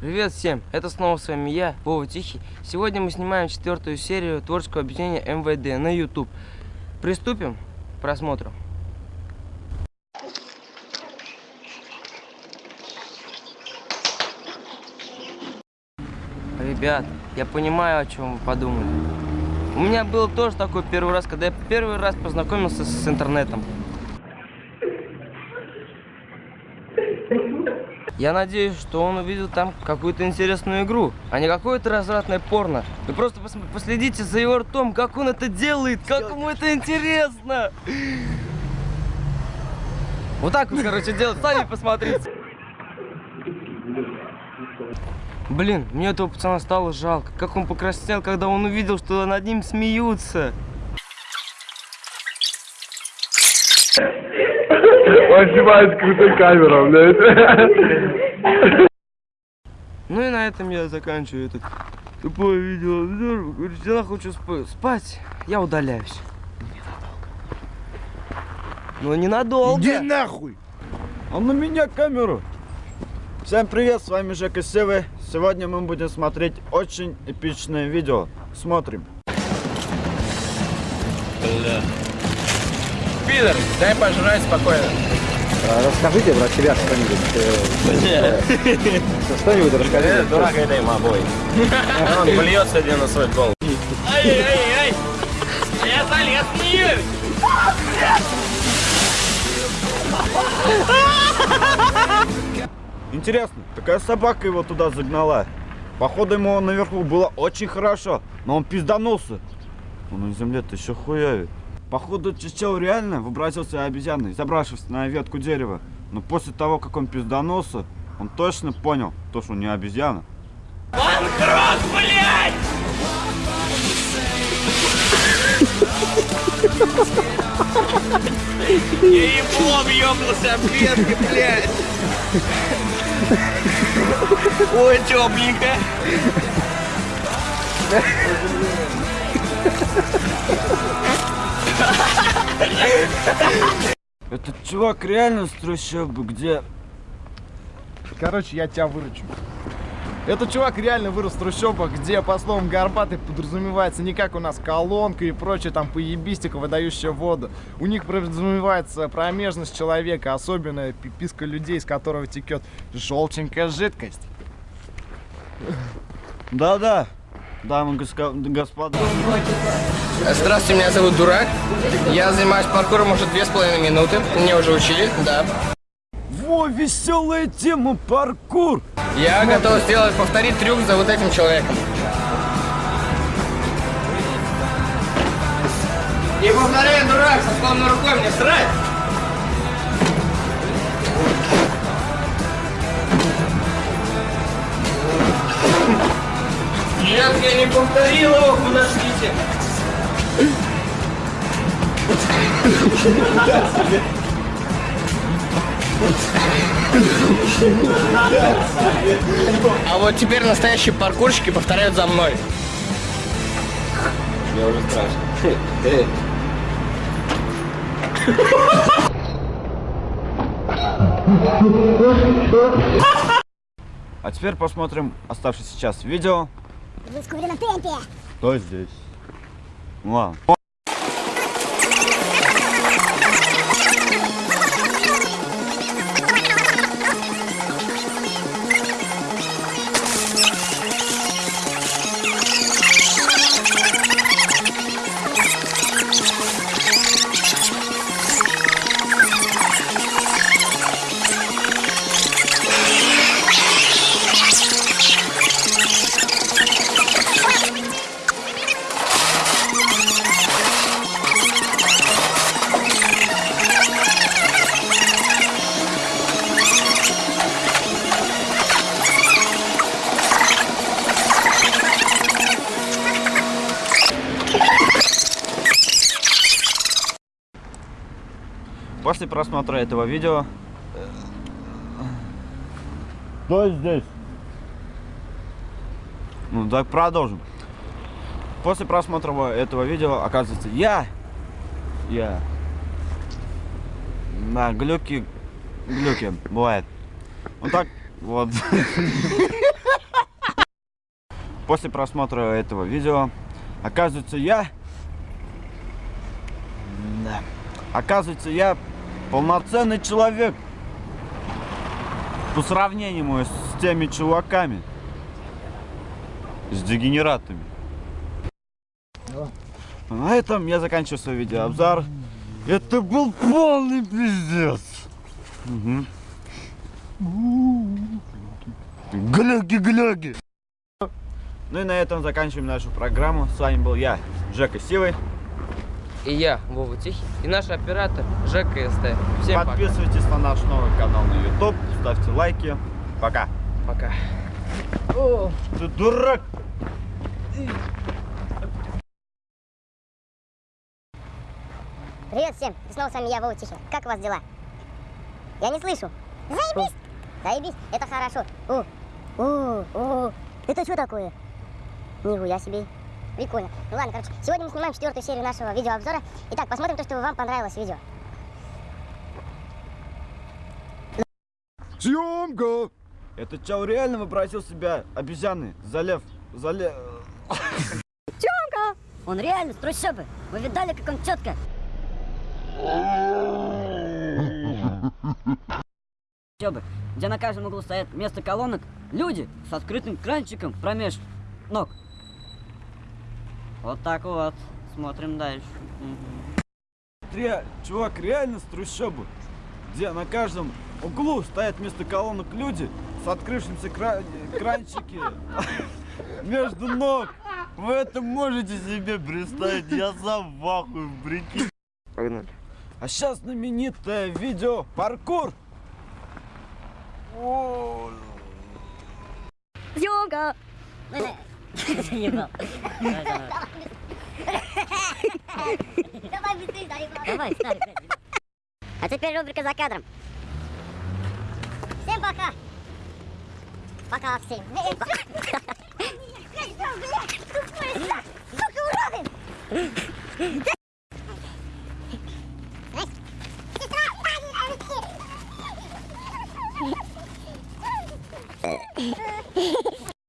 Привет всем, это снова с вами я, Вова Тихий. Сегодня мы снимаем четвертую серию творческого объединения МВД на YouTube. Приступим к просмотру. Ребят, я понимаю, о чем вы подумали. У меня был тоже такой первый раз, когда я первый раз познакомился с интернетом. Я надеюсь, что он увидел там какую-то интересную игру, а не какое-то развратное порно. Вы просто пос последите за его ртом, как он это делает, как ему это интересно. Вот так вот, короче, делать, сами посмотрите. Блин, мне этого пацана стало жалко. Как он покраснел, когда он увидел, что над ним смеются. Он снимает крутой камерой, блядь. Ну и на этом я заканчиваю этот тупое видео. Говорит, я хочу сп- спать. Я удаляюсь. Но ненадолго. Иди нахуй! А на меня камеру! Всем привет, с вами Жека Севы. Сегодня мы будем смотреть очень эпичное видео. Смотрим. Пидор, дай пожрать спокойно. Расскажите про себя что-нибудь. э, Что-нибудь расскажите. Дурак, это им обои. Он блюется один на свой гол. Ай-яй-яй! Я залез в нее! Интересно, какая собака его туда загнала? Походу ему наверху было очень хорошо, но он пизданулся. Он на земле-то еще хуявит. Походу чечел реально вообразился обезьяной, забравшись на ветку дерева. Но после того, как он пизданулся, он точно понял, то, что он не обезьяна. Банкрот, блядь! Я еблом ёбнулся об ветки, блядь! Ой, тепленько! Этот чувак реально с трущобы, где... Короче, я тебя выручу. Этот чувак реально вырос в трущобах, где, по словам Горбатой, подразумевается не как у нас колонка и прочее там поебистика, выдающая воду. У них подразумевается промежность человека, особенно пиписка людей, из которого текет желченькая жидкость. Да-да, дамы и господа. Здравствуйте, меня зовут Дурак. Я занимаюсь паркуром уже две с половиной минуты. Мне уже учили, да. Во, веселая тема, паркур! Я готов сделать, повторить трюк за вот этим человеком. И повторяю, дурак, со сломанной рукой мне срать! Я не повторил его, подождите. А вот теперь настоящие паркурщики повторяют за мной. Мне уже страшно. А теперь посмотрим оставшееся сейчас видео. В ускоренном темпе. Кто здесь? Ну ладно. После просмотра этого видео... Кто здесь? Ну, так продолжим. После просмотра этого видео, оказывается, я... Я... На глюки... Глюки, бывает. Вот так вот. После просмотра этого видео, оказывается, я... Да. Оказывается, я полноценный человек. По сравнению с теми чуваками. С дегенератами. На этом я заканчиваю свой видеообзор. Это был полный пиздец. Мгм. Гляги-гляги. Ну и на этом заканчиваем нашу программу. С вами был я, Жека Сивый. И я, Вова Тихий, и наш оператор Жека СТ. Всем пока. Подписывайтесь на наш новый канал на YouTube, ставьте лайки. Пока. Пока. Ты дурак! Привет всем, и снова с вами я, Вова Тихий. Как у вас дела? Я не слышу. Заебись! Заебись, это хорошо. У, у, у, это что такое? Нихуя себе. Прикольно. Ну ладно, короче, сегодня мы снимаем четвертую серию нашего видеообзора. Итак, посмотрим то, что вам понравилось видео. Съемка! Этот чел реально вообразил себя обезьяны. Залев. Залев. Он реально с трущобы. Вы видали, как он четко? Чёбы, где на каждом углу стоят вместо колонок люди с открытым кранчиком промеж ног. Вот так вот. Смотрим дальше. Мгм. Ре- чувак реально с трущобы. Где на каждом углу стоят вместо колонок люди с открывшимся кра- кранчики между ног. Вы это можете себе представить? Я сам в ахуе, прикинь. Погнали. А сейчас знаменитое видео паркур. Съемка! Заебал. Давай, быстрее, Дарик. Давай. А теперь рубрика за кадром. Всем пока! Пока всем.